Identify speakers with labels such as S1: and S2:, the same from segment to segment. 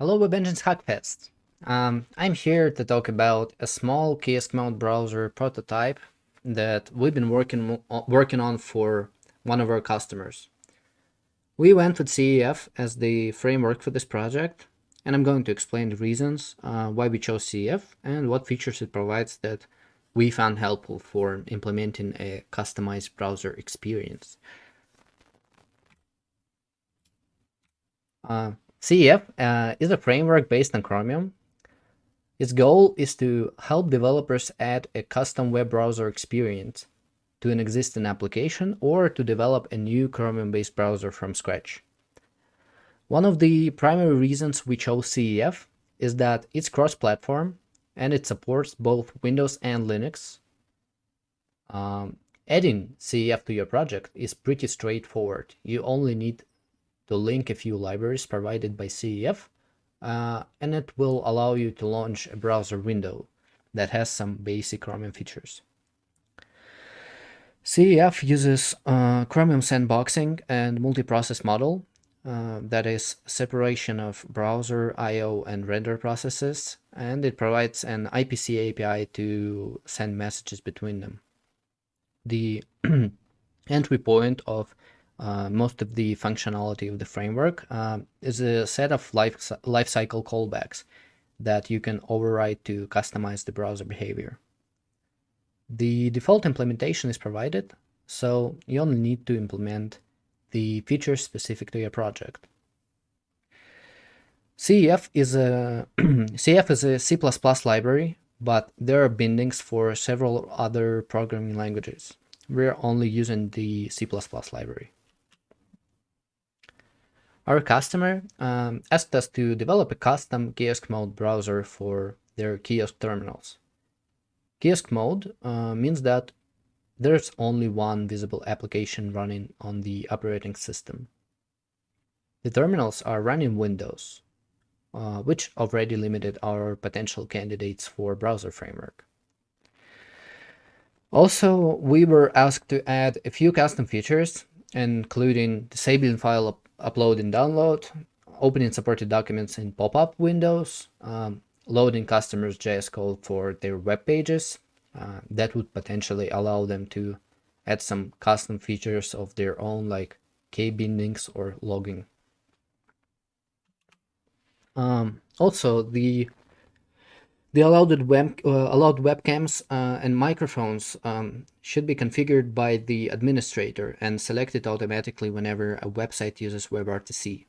S1: Hello Web Engines Hackfest. Um, I'm here to talk about a small kiosk mode browser prototype that we've been working, working on for one of our customers. We went with CEF as the framework for this project, and I'm going to explain the reasons uh, why we chose CEF and what features it provides that we found helpful for implementing a customized browser experience. Uh, CEF uh, is a framework based on Chromium. Its goal is to help developers add a custom web browser experience to an existing application or to develop a new Chromium-based browser from scratch. One of the primary reasons we chose CEF is that it's cross-platform and it supports both Windows and Linux. Um, adding CEF to your project is pretty straightforward. You only need to link a few libraries provided by CEF, uh, and it will allow you to launch a browser window that has some basic Chromium features. CEF uses uh, Chromium sandboxing and multi-process model, uh, that is separation of browser, I.O. and render processes, and it provides an IPC API to send messages between them. The entry point of uh, most of the functionality of the framework uh, is a set of life lifecycle callbacks that you can override to customize the browser behavior. The default implementation is provided, so you only need to implement the features specific to your project. CEF is a CEF is a C++ library, but there are bindings for several other programming languages. We're only using the C++ library. Our customer um, asked us to develop a custom kiosk mode browser for their kiosk terminals. Kiosk mode uh, means that there's only one visible application running on the operating system. The terminals are running Windows, uh, which already limited our potential candidates for browser framework. Also, we were asked to add a few custom features, including disabling file upload and download, opening supported documents in pop-up windows, um, loading customers JS code for their web pages. Uh, that would potentially allow them to add some custom features of their own like key bindings or logging. Um, also, the the allowed, web, uh, allowed webcams uh, and microphones um, should be configured by the administrator and selected automatically whenever a website uses WebRTC.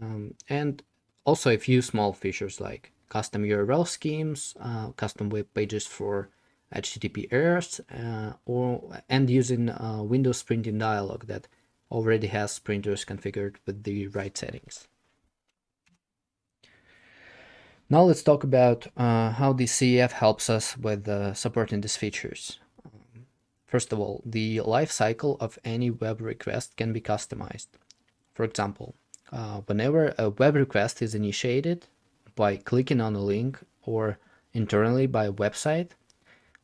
S1: Um, and also a few small features like custom URL schemes, uh, custom web pages for HTTP errors, uh, or and using uh, Windows printing dialog that already has printers configured with the right settings. Now let's talk about uh, how the CEF helps us with uh, supporting these features. First of all, the life cycle of any web request can be customized. For example, uh, whenever a web request is initiated by clicking on a link or internally by a website,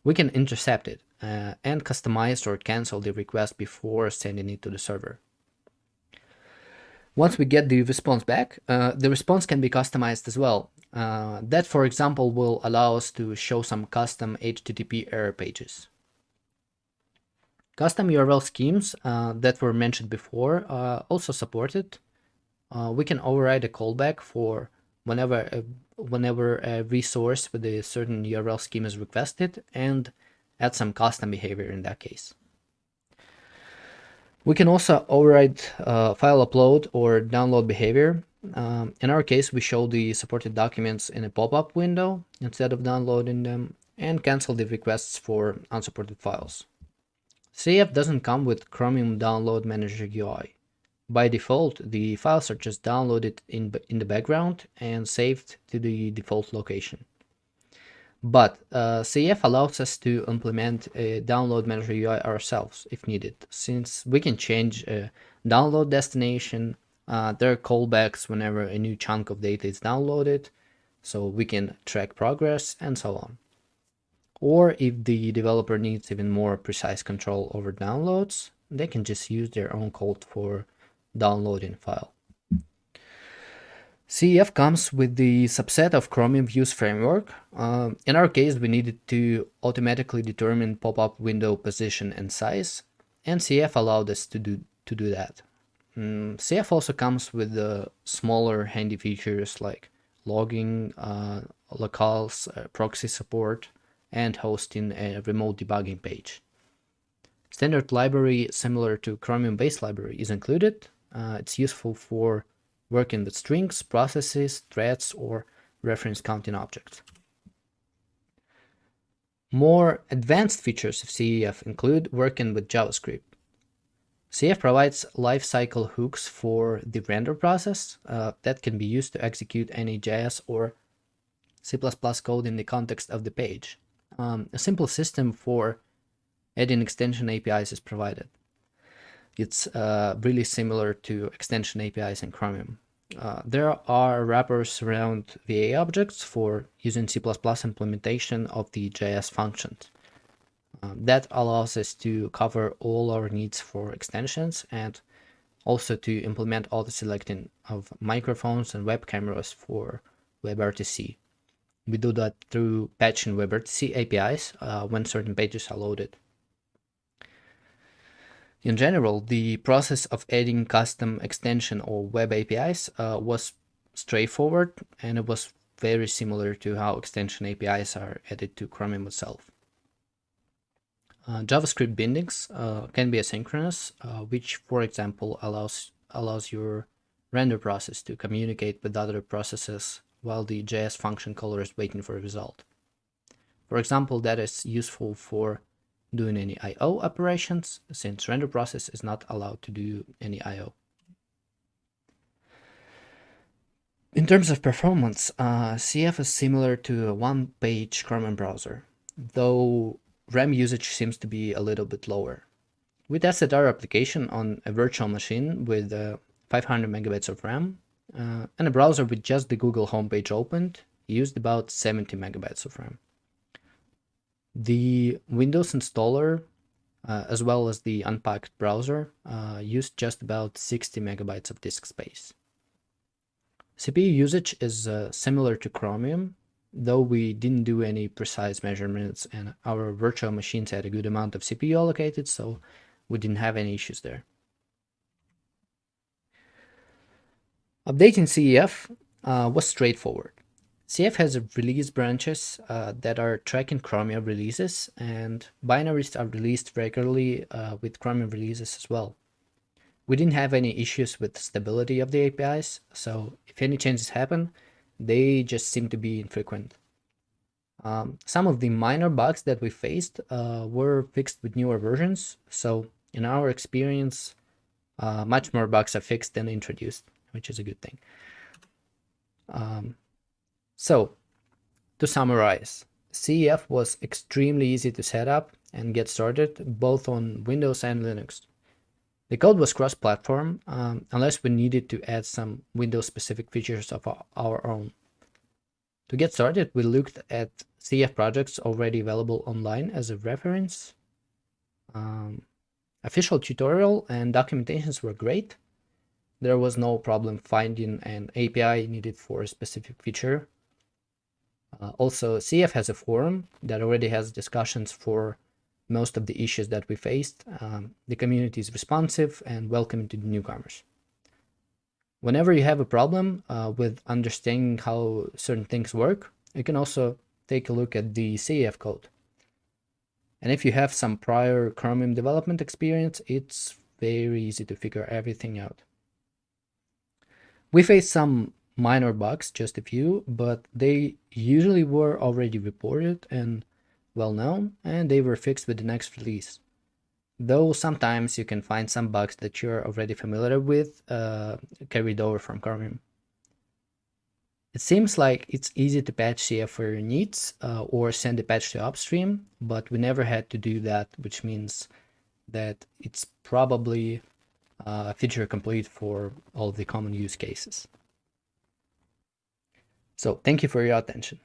S1: we can intercept it uh, and customize or cancel the request before sending it to the server. Once we get the response back, uh, the response can be customized as well uh, that, for example, will allow us to show some custom HTTP error pages. Custom URL schemes uh, that were mentioned before are also supported. Uh, we can override a callback for whenever a, whenever a resource with a certain URL scheme is requested and add some custom behavior in that case. We can also override uh, file upload or download behavior um, in our case, we show the supported documents in a pop-up window instead of downloading them and cancel the requests for unsupported files. CEF doesn't come with Chromium Download Manager UI. By default, the files are just downloaded in, in the background and saved to the default location. But uh, CEF allows us to implement a download manager UI ourselves if needed, since we can change a download destination, uh, there are callbacks whenever a new chunk of data is downloaded, so we can track progress and so on. Or if the developer needs even more precise control over downloads, they can just use their own code for downloading file. CEF comes with the subset of Chromium Views framework. Uh, in our case, we needed to automatically determine pop-up window position and size, and CEF allowed us to do, to do that. Mm, CEF also comes with the smaller handy features like logging, uh, locales, uh, proxy support, and hosting a remote debugging page. Standard library similar to Chromium base library is included. Uh, it's useful for working with strings, processes, threads, or reference counting objects. More advanced features of CEF include working with JavaScript. CEF provides lifecycle hooks for the render process uh, that can be used to execute any JS or C++ code in the context of the page. Um, a simple system for adding extension APIs is provided. It's uh, really similar to extension APIs in Chromium. Uh, there are wrappers around V8 objects for using C++ implementation of the JS functions. Um, that allows us to cover all our needs for extensions and also to implement all the selecting of microphones and web cameras for WebRTC. We do that through patching WebRTC APIs uh, when certain pages are loaded. In general, the process of adding custom extension or web APIs uh, was straightforward and it was very similar to how extension APIs are added to Chromium itself. Uh, JavaScript bindings uh, can be asynchronous, uh, which, for example, allows allows your render process to communicate with other processes while the JS function caller is waiting for a result. For example, that is useful for doing any I.O. operations, since render process is not allowed to do any I.O. In terms of performance, uh, CEF is similar to a one-page Chromium browser, though RAM usage seems to be a little bit lower. We tested our application on a virtual machine with uh, 500 megabytes of RAM, uh, and a browser with just the Google homepage opened used about 70 megabytes of RAM. The Windows installer, uh, as well as the unpacked browser, uh, used just about 60 megabytes of disk space. CPU usage is uh, similar to Chromium, though we didn't do any precise measurements and our virtual machines had a good amount of CPU allocated, so we didn't have any issues there. Updating CEF uh, was straightforward. CEF has release branches uh, that are tracking Chromium releases and binaries are released regularly uh, with Chromium releases as well. We didn't have any issues with stability of the APIs, so if any changes happen, they just seem to be infrequent. Um, some of the minor bugs that we faced uh, were fixed with newer versions, so in our experience, uh, much more bugs are fixed than introduced, which is a good thing. Um, so, to summarize, CEF was extremely easy to set up and get started, both on Windows and Linux. The code was cross-platform, um, unless we needed to add some Windows-specific features of our own. To get started, we looked at CEF projects already available online as a reference. Um, official tutorial and documentations were great. There was no problem finding an API needed for a specific feature. Uh, also, CEF has a forum that already has discussions for most of the issues that we faced. Um, the community is responsive and welcoming to newcomers. Whenever you have a problem uh, with understanding how certain things work, you can also take a look at the CEF code. And if you have some prior Chromium development experience, it's very easy to figure everything out. We faced some minor bugs, just a few, but they usually were already reported and well known, and they were fixed with the next release. Though sometimes you can find some bugs that you're already familiar with uh, carried over from Chromium. It seems like it's easy to patch CEF for your needs uh, or send a patch to upstream, but we never had to do that, which means that it's probably uh, feature complete for all the common use cases. So thank you for your attention.